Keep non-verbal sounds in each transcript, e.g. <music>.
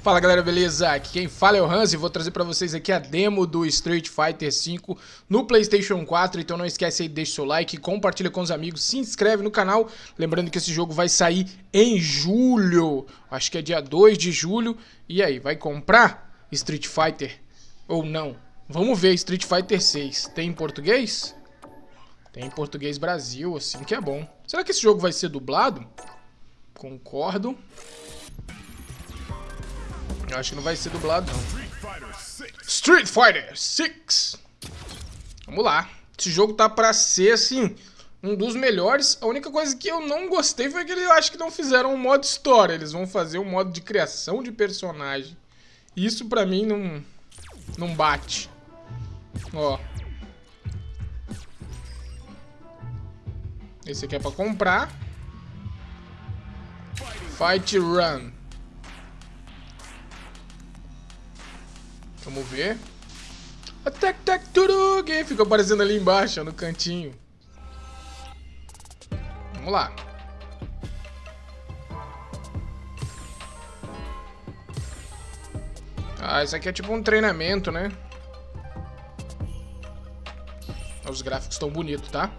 Fala galera, beleza? Aqui quem fala é o Hans e vou trazer pra vocês aqui a demo do Street Fighter V no Playstation 4, então não esquece aí, deixa seu like, compartilha com os amigos, se inscreve no canal, lembrando que esse jogo vai sair em julho, acho que é dia 2 de julho, e aí, vai comprar Street Fighter ou não? Vamos ver, Street Fighter 6, tem em português? Tem em português Brasil, assim que é bom. Será que esse jogo vai ser dublado? Concordo. Eu acho que não vai ser dublado, não. Street Fighter 6. Vamos lá. Esse jogo tá pra ser, assim, um dos melhores. A única coisa que eu não gostei foi que eu acho que não fizeram um modo história. Eles vão fazer um modo de criação de personagem. Isso pra mim não, não bate. Ó. Esse aqui é pra comprar. Fight Run. Vamos ver. Attack Tac Turug! Fica aparecendo ali embaixo, no cantinho. Vamos lá. Ah, isso aqui é tipo um treinamento, né? Os gráficos estão bonitos, tá?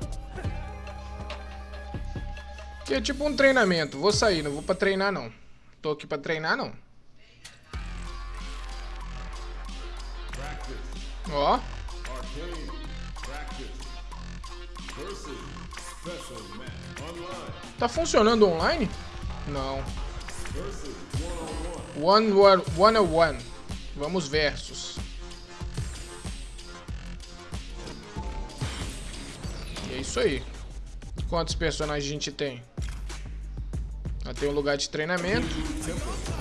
Aqui é tipo um treinamento. Vou sair, não vou pra treinar, não. Tô aqui pra treinar, não. Ó. Tá funcionando online? Não. One, one, one, one. Vamos versus. E é isso aí. Quantos personagens a gente tem? Ah, tem um lugar de treinamento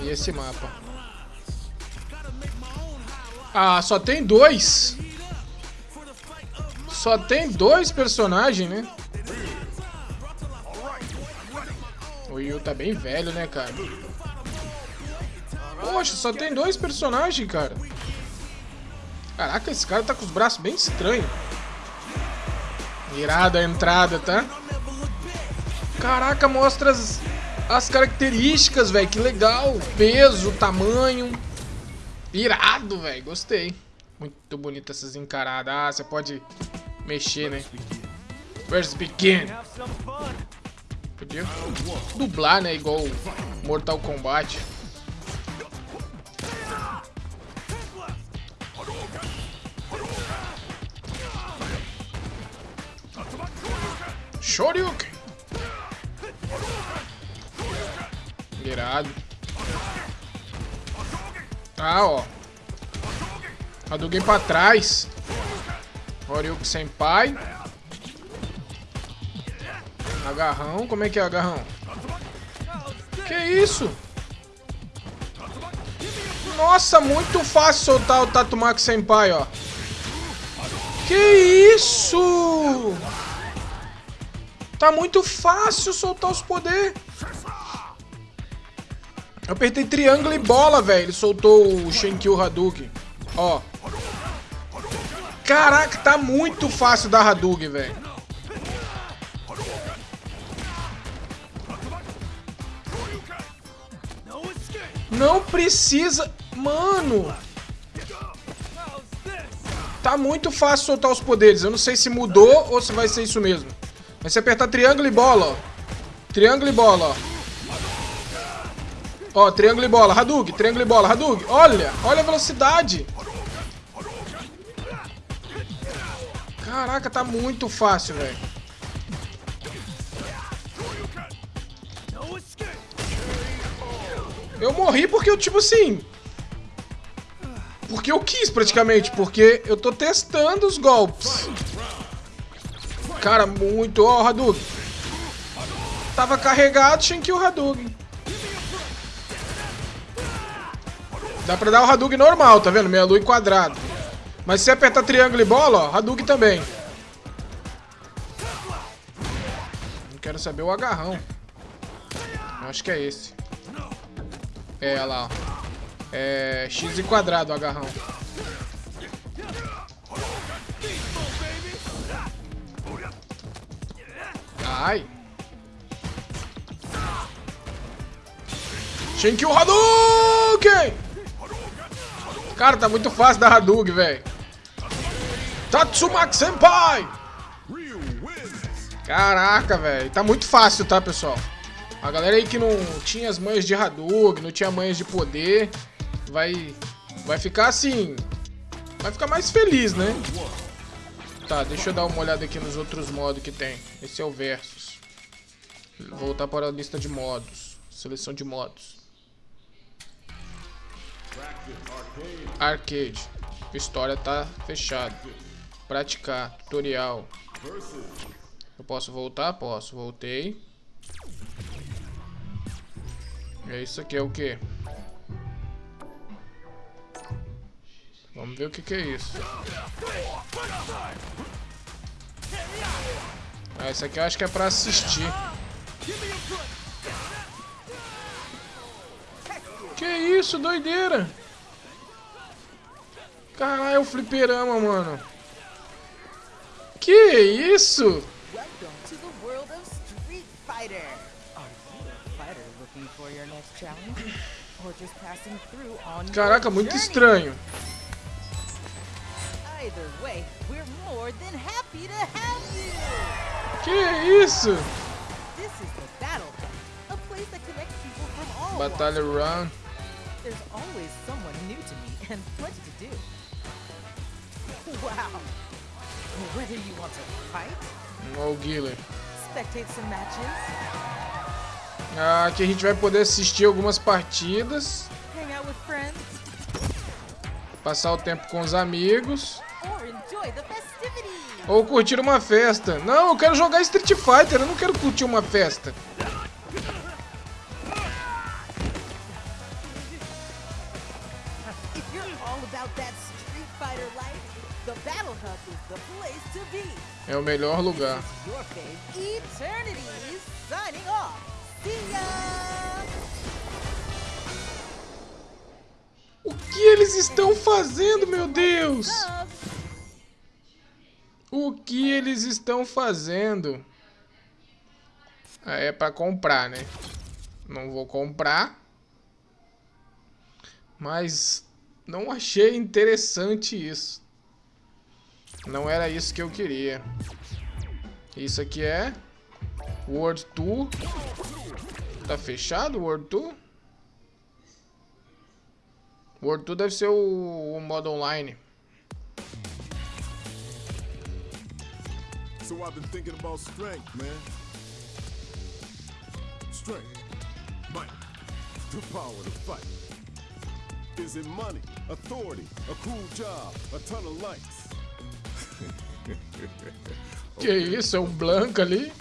e esse mapa. Ah, só tem dois. Só tem dois personagens, né? O Yu tá bem velho, né, cara? Poxa, só tem dois personagens, cara. Caraca, esse cara tá com os braços bem estranhos. Irada a entrada, tá? Caraca, mostra as, as características, velho. Que legal. Peso, tamanho. Irado, velho. Gostei. Muito bonito essas encaradas. Ah, você pode mexer, né? Where's begin? Podia dublar, né? Igual Mortal Kombat. Shoryuken. Irado. Tá, ó. Hadouken pra trás. Horyuken Senpai. Agarrão. Como é que é agarrão? Que isso? Nossa, muito fácil soltar o Tatumaki Senpai, ó. Que isso? Tá muito fácil soltar os poderes. Eu apertei triângulo e bola, velho. Ele soltou o Shenkyu Hadouken. Ó. Caraca, tá muito fácil dar Hadouken, velho. Não precisa... Mano... Tá muito fácil soltar os poderes. Eu não sei se mudou ou se vai ser isso mesmo. Mas se apertar triângulo e bola, ó. Triângulo e bola, ó. Ó, triângulo e bola. Hadouken, triângulo e bola. Hadouken. Olha, olha a velocidade. Caraca, tá muito fácil, velho. Eu morri porque eu, tipo assim... Porque eu quis, praticamente. Porque eu tô testando os golpes. Cara, muito... Ó, oh, Hadouken. Tava carregado, o Hadouken. Dá pra dar o Hadouken normal, tá vendo? Meia lua e quadrado. Mas se apertar triângulo e bola, ó, Hadouken também. Não quero saber o agarrão. Eu acho que é esse. É, olha lá, ó. É X e quadrado o agarrão. Ai. Shenkyu Hadouken! Cara, tá muito fácil dar Hadouken, velho. Tatsumaki Senpai! Caraca, velho. Tá muito fácil, tá, pessoal? A galera aí que não tinha as manhas de Hadouken, não tinha manhas de poder, vai, vai ficar assim... Vai ficar mais feliz, né? Tá, deixa eu dar uma olhada aqui nos outros modos que tem. Esse é o Versus. Voltar para a lista de modos. Seleção de modos. Arcade. História tá fechado. Praticar. Tutorial. Eu posso voltar? Posso. Voltei. É isso aqui é o que? Vamos ver o que, que é isso. Ah, isso aqui eu acho que é pra assistir. Que isso, doideira! Caralho, o fliperama, mano. Que isso? Caraca, muito estranho. Que isso? Batalha Run. There's always someone new to me and plenty to do. Wow. Whether you want to fight? Oh, Guilherme. Spectate some matches. Ah, aqui a gente vai poder assistir algumas partidas. Hang out with friends. Passar o tempo com os amigos. Or enjoy the festivities. Ou curtir uma festa. Não, eu quero jogar Street Fighter, eu não quero curtir uma festa. O melhor lugar. O que eles estão fazendo, meu Deus? O que eles estão fazendo? Ah, é para comprar, né? Não vou comprar. Mas não achei interessante isso. Não era isso que eu queria. Isso aqui é World Tour. Tá fechado o World Tour? World Tour deve ser o, o modo online. So I've been thinking about strength, man. Strength, might, the power to fight. Is it money, authority, a cool job, a ton of likes? <laughs> Que isso, é um Blanca ali?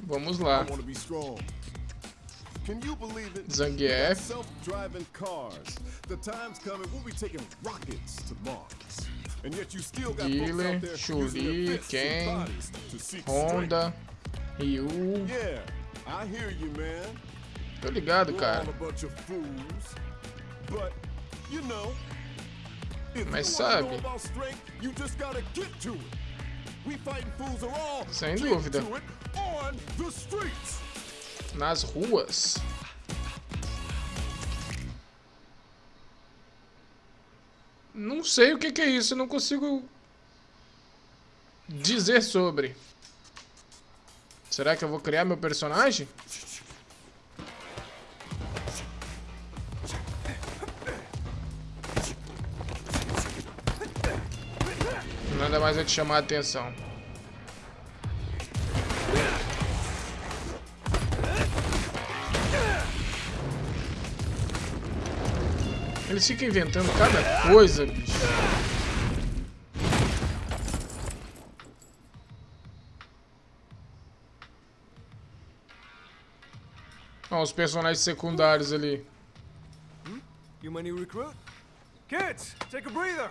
Vamos lá. Zangief. Guile, Chuli, Ken, Honda, Ryu. Tô ligado, cara. Mas sabe? Sem dúvida. Nas ruas. Não sei o que, que é isso, não consigo dizer sobre. Será que eu vou criar meu personagem? Nada mais é te chamar a atenção. Eles ficam inventando cada coisa, bicho. Olha os personagens secundários ali. Hmm? You my new recruit? Kids, take a breather.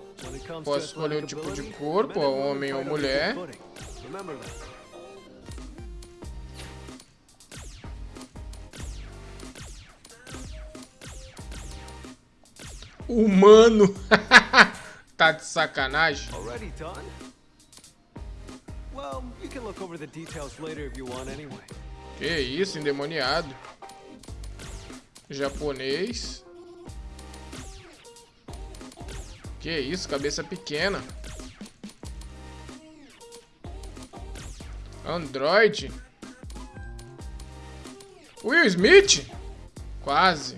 Posso escolher o tipo de corpo, homem ou mulher. Humano. <laughs> tá de sacanagem. Que isso, endemoniado. Japonês. Que isso, cabeça pequena. Android. Will Smith? Quase.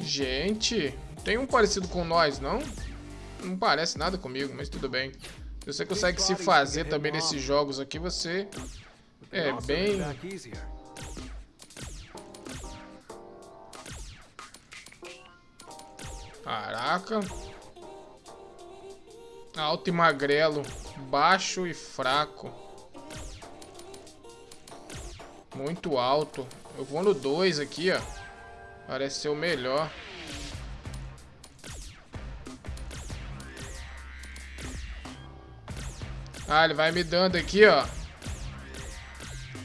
Gente, tem um parecido com nós, não? Não parece nada comigo, mas tudo bem. Se você consegue se fazer também nesses jogos aqui, você é bem... Caraca. Alto e magrelo. Baixo e fraco. Muito alto. Eu vou no 2 aqui, ó. Parece ser o melhor. Ah, ele vai me dando aqui, ó.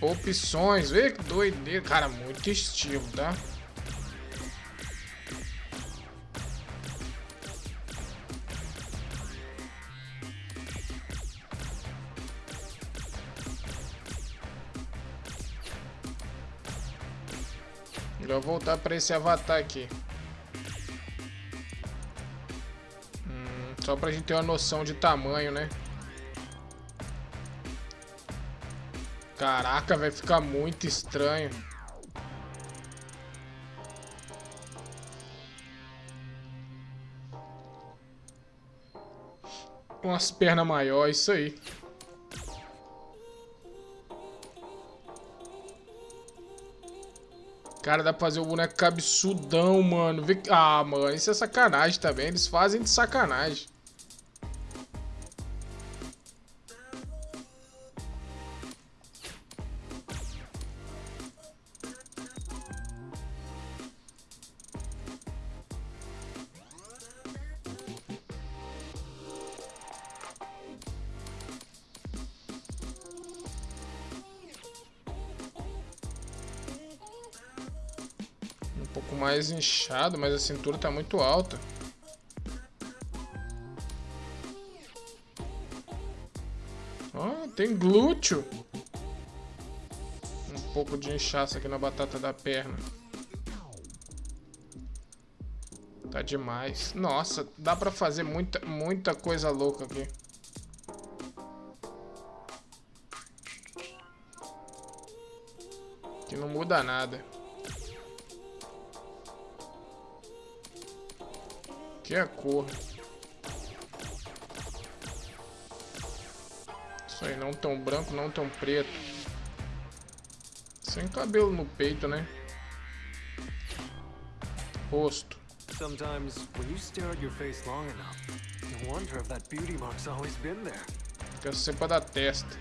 Opções. Vê que doideira. Cara, muito estilo, tá? Voltar para esse avatar aqui. Hum, só pra gente ter uma noção de tamanho, né? Caraca, vai ficar muito estranho. Umas pernas maiores, isso aí. Cara, dá pra fazer o boneco cabeçudão, mano. Ah, mano, isso é sacanagem também. Eles fazem de sacanagem. Pouco mais inchado, mas a cintura tá muito alta. Ó, oh, tem glúteo. Um pouco de inchaço aqui na batata da perna. Tá demais. Nossa, dá pra fazer muita, muita coisa louca aqui. Que não muda nada. Aqui é a cor. Isso aí, não tão branco, não tão preto. Sem cabelo no peito, né? Rosto. Sometimes when you stare at your face long enough, you wonder if that beauty mark's always been there. Quer ser pra dar testa.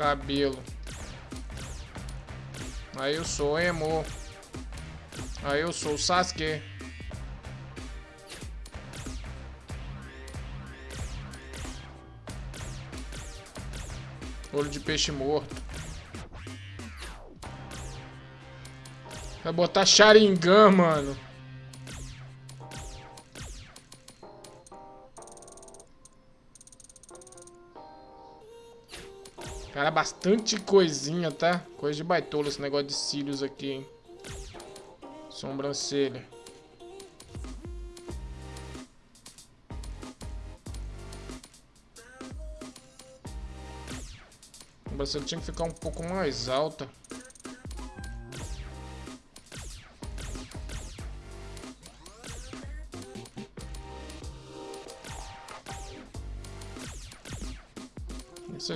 Cabelo. Aí eu sou emo. Aí eu sou Sasuke. Olho de peixe morto. Vai botar Sharingan, mano. Cara, bastante coisinha, tá? Coisa de baitola esse negócio de cílios aqui, hein? Sobrancelha. Sobrancelha tinha que ficar um pouco mais alta.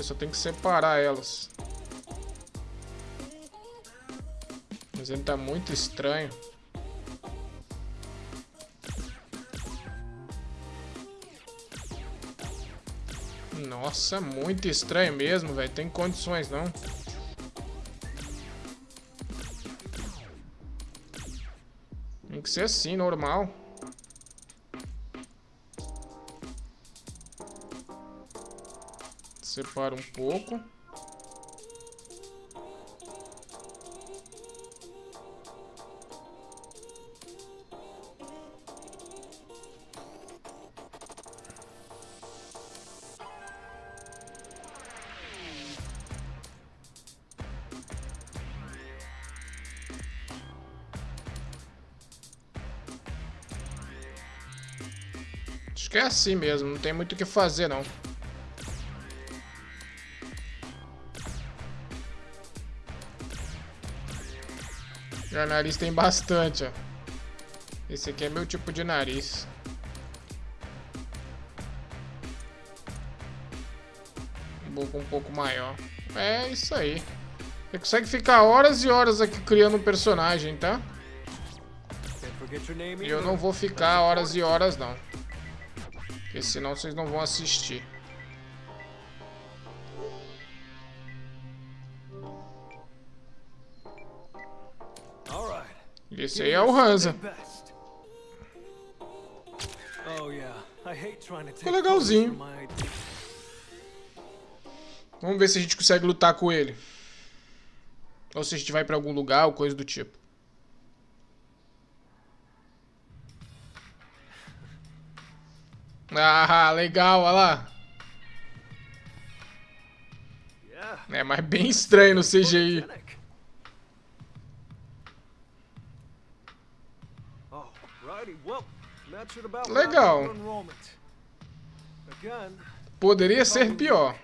Só tem que separar elas. Mas ele tá muito estranho. Nossa, muito estranho mesmo, velho. Tem condições, não. Tem que ser assim, normal. Separa um pouco. Acho que é assim mesmo, não tem muito o que fazer não. Já nariz tem bastante, ó. Esse aqui é meu tipo de nariz. boca um pouco maior. É isso aí. Você consegue ficar horas e horas aqui criando um personagem, tá? E eu não vou ficar horas e horas, não. Porque senão vocês não vão assistir. Esse aí é o Hansa. Ficou legalzinho. Vamos ver se a gente consegue lutar com ele. Ou se a gente vai pra algum lugar ou coisa do tipo. Ah, legal, olha lá. É, mas bem estranho no CGI. Legal. Poderia ser pior.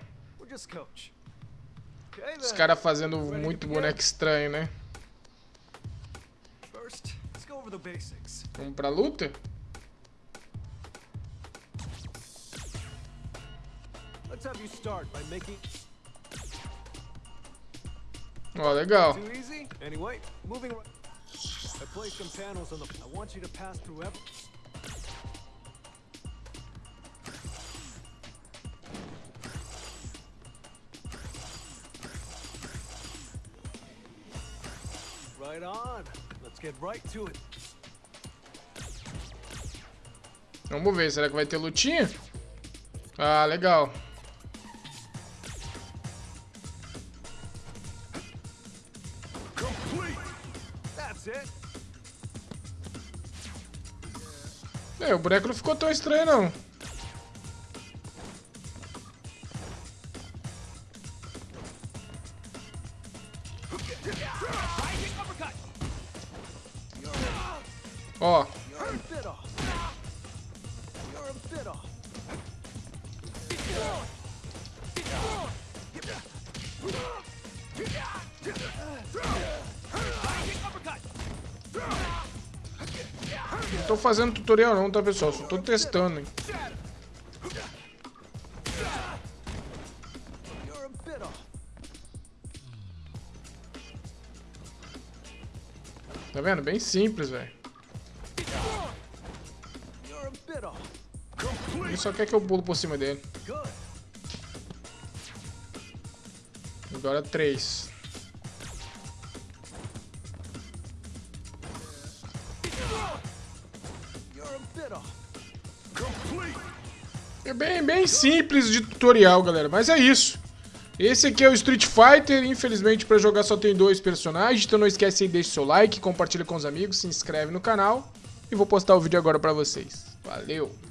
Os caras fazendo muito boneco estranho, né? Vamos pra luta? Ó, oh, legal. Right on. Let's get right to it. Vamos ver, será que vai ter lutinha? Ah, legal. É, o boneco não ficou tão estranho, não. Ó. Não tô fazendo tutorial não, tá pessoal? Só tô testando, hein? Tá vendo? Bem simples, velho. Ele só quer que eu pulo por cima dele. Agora três. É bem, bem simples de tutorial, galera. Mas é isso. Esse aqui é o Street Fighter. Infelizmente, para jogar só tem dois personagens. Então não esquece de deixar seu like, compartilha com os amigos, se inscreve no canal. E vou postar o vídeo agora para vocês. Valeu!